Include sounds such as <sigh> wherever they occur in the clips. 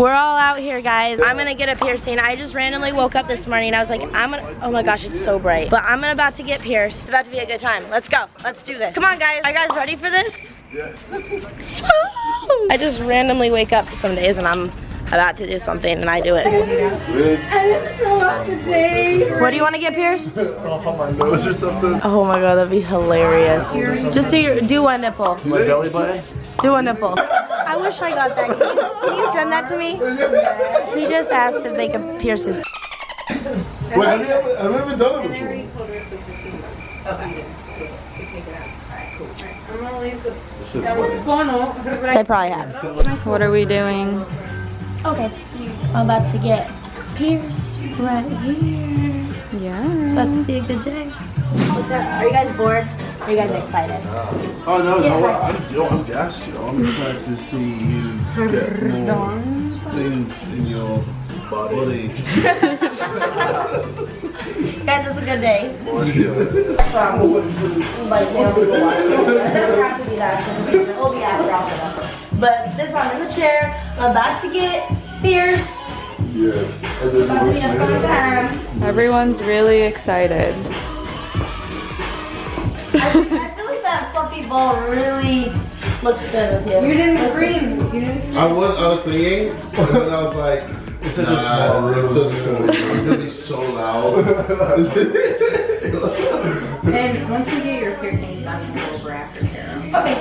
We're all out here, guys. I'm gonna get a piercing. I just randomly woke up this morning. And I was like, I'm gonna, oh my gosh, it's so bright. But I'm about to get pierced. It's about to be a good time. Let's go. Let's do this. Come on, guys. Are you guys ready for this? Yeah. <laughs> I just randomly wake up some days and I'm about to do something and I do it. What do you want to get pierced? <laughs> On my nose or something? Oh my god, that'd be hilarious. Just do your, do one nipple. My belly button? Do a nipple. I wish I got that. Can you, can you send that to me? He just asked if they could pierce his. Wait, have you ever, I've never done it before. This shit's funny. They probably have. What are we doing? Okay. I'm about to get pierced right here. Yeah. It's about to be a good day. Are you guys bored? Are you guys excited? Oh no, no, I'm, yo, I'm gassed, yo. I'm excited to see you get more things in your body. <laughs> Guys, it's a good day. Like, you know, it doesn't have to be that. It'll be after all. But this one in the chair, I'm about to get pierced. Yeah. And About to be a fun time. Everyone's really excited. I feel like that fluffy ball really looks good with you. You didn't scream. You didn't scream. I was, I was thinking, and then I was like, it's such a small room. It's such a small room. <laughs> It's gonna be so loud. <laughs> And once you get your piercings done, you go over after Kara. Okay.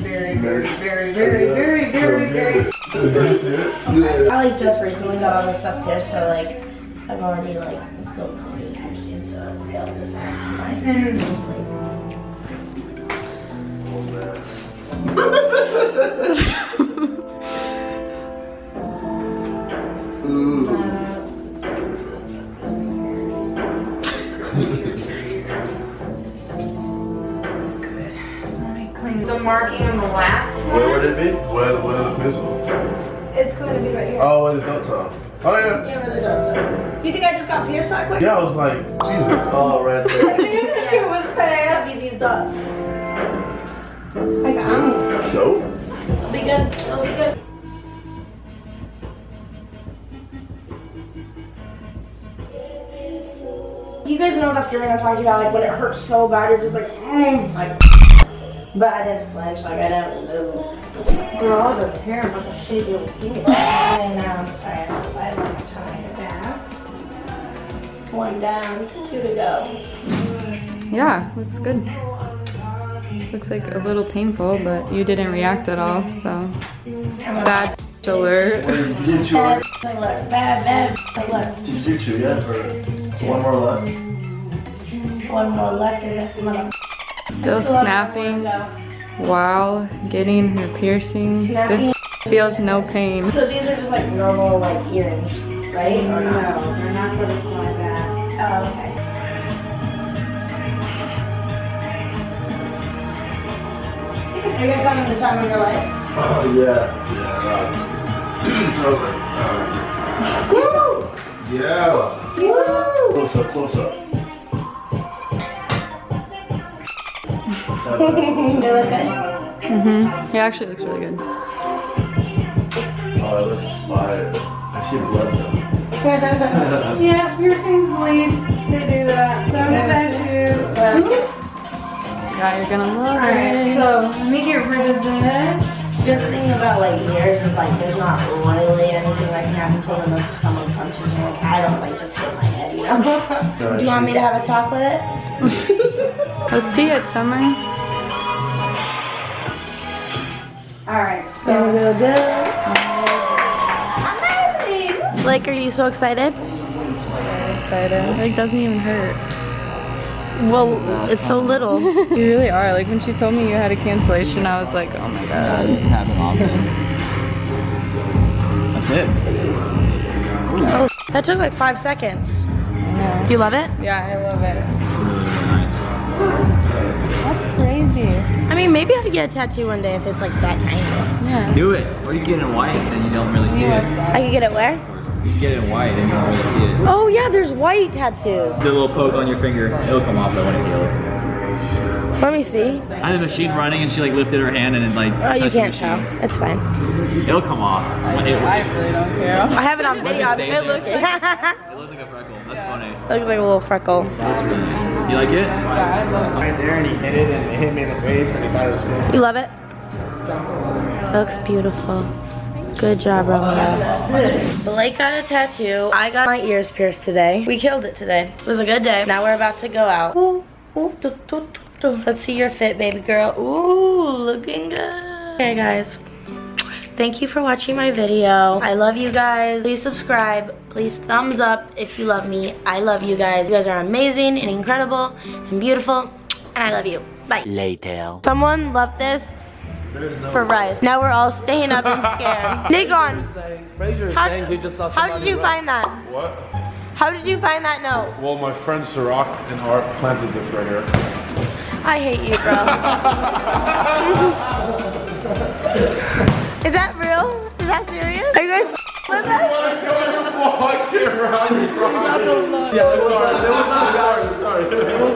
Very, very, very, very, very, very, very. Did you see it? I like just recently got all this stuff pierced, so like I've already like still cleaning piercing, so I'll be able to just The marking on the last one. Where would it be? Where, where the pencils? It's going to be right here. Oh, where the dots are. Oh yeah. Yeah, where the dots are. You think I just got pierced that quick? Yeah, I was like, Jesus. Oh, right there. <laughs> It was fast. These dots. I got them. Dope. It'll be good. It'll be good. You guys know the feeling I'm talking about, like when it hurts so bad, you're just like, mm, like. But I didn't flinch, like I didn't move. Girl, all this hair, I'm about to shave your head. I know, I'm sorry, I have five more time. Yeah. One down, two to go. Yeah, looks good. Looks like a little painful, but you didn't react at all, so. Bad alert. Did Bad alert, bad, bad alert. Did you do two yet? Or one more left? One more left in this mother. Still snapping while getting her piercing. This feels no pain. So these are just like normal like earrings, right? Or No, they're not gonna that. Oh, okay. Are you guys having the time of your lives? Oh yeah. Yeah. totally. <clears throat> Uh, Woo! Yeah. Woo! Close up, close up. <laughs> They look good. Mm-hmm. He actually looks really good. Oh, it looks fire. I see blood though. Yeah, piercings bleed. They do that. So does tattoos. Yeah, you're gonna love Alright, it. so let me get rid of this. The thing about like ears is like there's not really anything that can happen to them unless someone punches me. Like I don't like just hit my head, you know? <laughs> Do you want me to have a talk with it? Let's see it, Summer. Alright, There we so go, good. Amazing! Blake, are you so excited? I'm Excited. Like doesn't even hurt. Well, it's so little. <laughs> You really are. Like when she told me you had a cancellation, I was like, oh my god. doesn't happen often. That's it. oh, that took like five seconds. Yeah. Do you love it? Yeah, I love it. It's really, really nice. That's crazy. I mean, maybe I'd get a tattoo one day if it's like that tiny. Yeah. Do it. Or you can get it in white, then you don't really see it. I could get it where? You can get it in white, then you don't really see it. Oh yeah, there's white tattoos. Do a little poke on your finger. It'll come off though when it heals. Let me see. I had a machine running and she like lifted her hand and it like. Oh, you can't tell. It's fine. It'll come off. It, I really don't care. I have it on video. I'm stay so there. looking. <laughs> it looks like a freckle. That's funny. It Looks like a little freckle. That's funny. You like it? Yeah. Right there and he hit it and it hit me in the face and he thought it was cool. You love it? Looks beautiful. Good job, Romeo. Blake got a tattoo. I got my ears pierced today. We killed it today. It was a good day. Now we're about to go out. Ooh, ooh, doo, doo, doo, doo. Let's see your fit, baby girl. Ooh, looking good. Okay, guys. Thank you for watching my video. I love you guys. Please subscribe. Please thumbs up if you love me. I love you guys. You guys are amazing and incredible and beautiful. And I love you. Bye. Later. Someone left this for rice. Now we're all staying up and scared. <laughs> Nikon, Fraser how, saying he just saw how did you run. find that? What? How did you find that note? Well, my friend Sirach and Art planted this right here. I hate you, bro. <laughs> Is that real? Is that serious? Are you guys with us? <laughs> Yeah, it was us. It was us, guys. It was.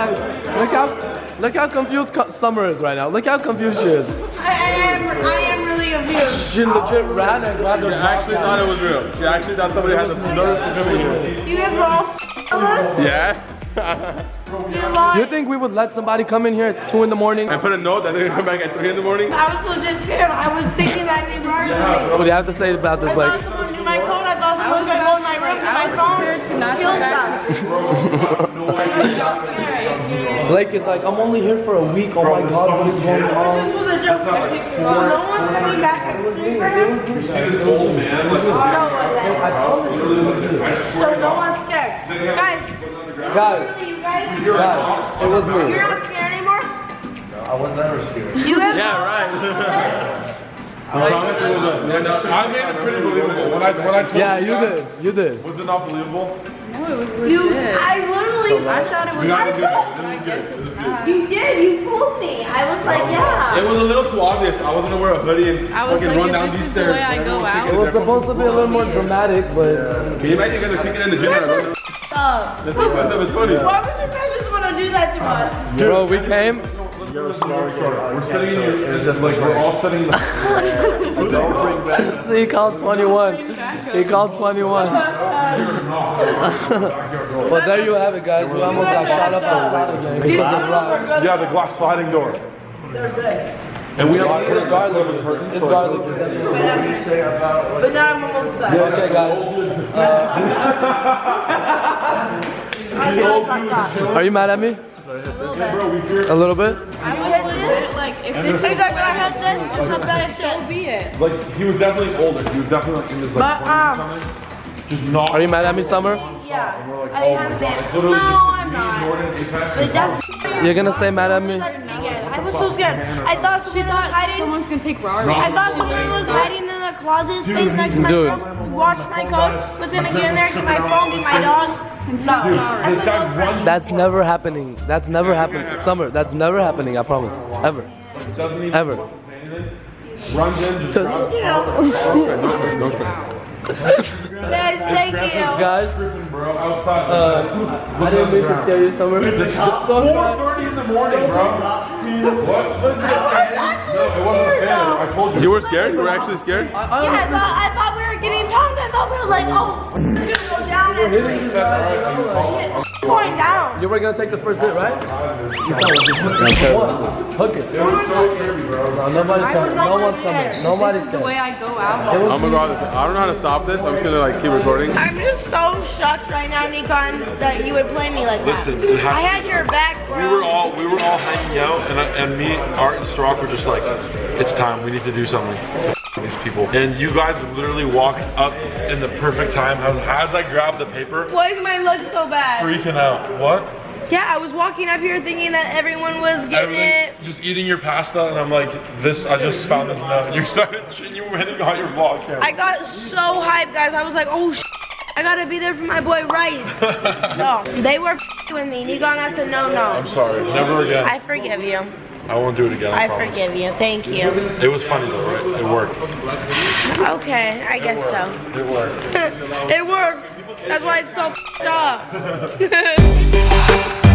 Wait, look how look how confused Summer is right now. Look how confused she is. I, I am, I am really confused. She legit ran and grabbed her. She actually thought it was real. She actually thought somebody had the nerve to come in here. You guys were all us? Yeah? <laughs> You're lying. You think we would let somebody come in here at two in the morning? I put a note that they're gonna come back at 3 in the morning. I was legit scared. I was thinking that they were arguing. What do you have to say about this, I Blake? thought someone knew my code. I thought someone was gonna go in my room get my phone. Kill stuff. <laughs> Blake is like, I'm only here for a week. Oh my God, what is going on? This was a joke. Oh, so no one's coming back and looking for him? You see this old man? Like, No, it wasn't. So no one's scared. Guys, Guys, you guys, guys, it was me. you're me. not scared anymore? I was never scared. You guys yeah, right. <laughs> I promise it was a, I made it pretty believable. When I, when I told Yeah, you you did. You did. Was it not believable? No, it was You, legit. I literally, I thought it was. We I this. This is good. This is good. you did, you fooled me. I was like, yeah. It was a little too obvious. I was gonna wear a hoodie and I was fucking like, run down this these is the stairs. way I go out- It was supposed to be a little more dramatic, but Can you imagine you guys are kicking in the gym and I run Uh, That's was funny. why would you guys just want to do that to us? bro, we came. We're sitting in your, it's just like we're all sitting. in the- <laughs> <laughs> <laughs> See, he called 21. He called 21. <laughs> well, there you have it, guys. We almost got shot up and slot again. because of Rob. Yeah, the glass sliding door. And we have It's garlic. It's garlic. It's definitely garlic. But now I'm almost done. Okay, guys. <laughs> Uh, are you mad at me? A little bit? I was legit like, if this is He's like, when I have this, it's a bad so shit. be it. like he was definitely older. He was definitely like in his like But, 20s um. Just not. Are you mad at me, Summer? Yeah. Like, I oh kind my of god. am. It's No, just I'm me, not. Jordan, Apex, But that's You're gonna stay mad at me? That's me again. I was so scared. I thought someone was hiding. Someone's gonna take Rari. I thought someone was hiding in the closet space next to my Dude. room. Watched my code. Was gonna get in there, get my phone, get my dog. No. This guy runs. That's never happening. That's never happening. Summer, that's never happening, I promise. Ever. Doesn't even Ever. say anything. Runs in, just grabs. You know. Okay, no, no, no. Guys, thank you. Guys, Bro, outside. uh, I didn't mean to scare you, Summer. It's 4:30 in the morning, bro. What? No, it wasn't a fan. I told you. You were scared? You were actually scared? Yeah, I thought, I thought like, oh, we're gonna go down and shit, going down. You were gonna take the first hit, right? Hook it. It was so trippy, bro. No, nobody's coming. No one's coming. Nobody's This is the way. I go out. Oh my god, I don't know how to stop this. I'm just gonna like keep recording. I'm just so shocked right now, Nikon, that you would play me like that. Listen. I had your back, bro. We were all we were all hanging out, and I, and me, Art, and Sirach were just like, it's time. We need to do something. These people, and you guys literally walked up in the perfect time. As, as I grabbed the paper, Why is my leg so bad? freaking out. What? Yeah, I was walking up here thinking that everyone was getting it. Just eating your pasta, and I'm like, this. I just found this note. And you started, you went and got your vlog camera. I got so hyped, guys. I was like, oh, sh- I gotta be there for my boy Rice. <laughs> no, they were with me. Nikon, that's a no-no. I'm sorry. Never again. I forgive you. I won't do it again. I, I forgive you. Thank you. It was funny though, right? It worked. Okay, I guess so. It worked. <laughs> it worked. That's why it's so f***ed up. <laughs>